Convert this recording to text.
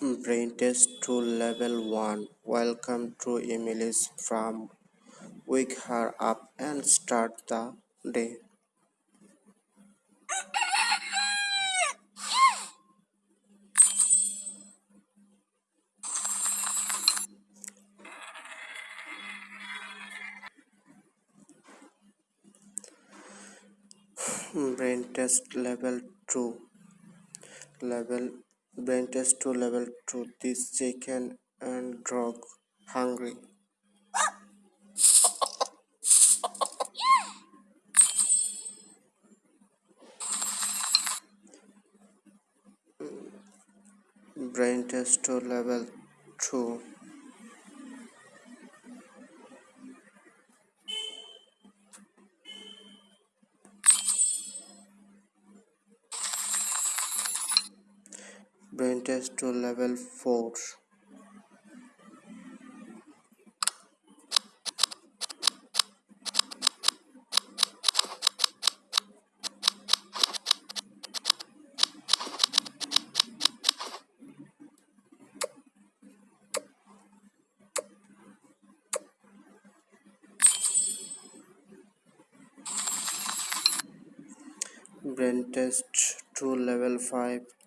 Brain test 2 level 1. Welcome to Emily's farm. Wake her up and start the day. Brain test level 2. Level Mm. brain test 2 level 2. This chicken and dog hungry. Brain test 2 level 2. Brain test 2 level 4. Brain test 2 level 5.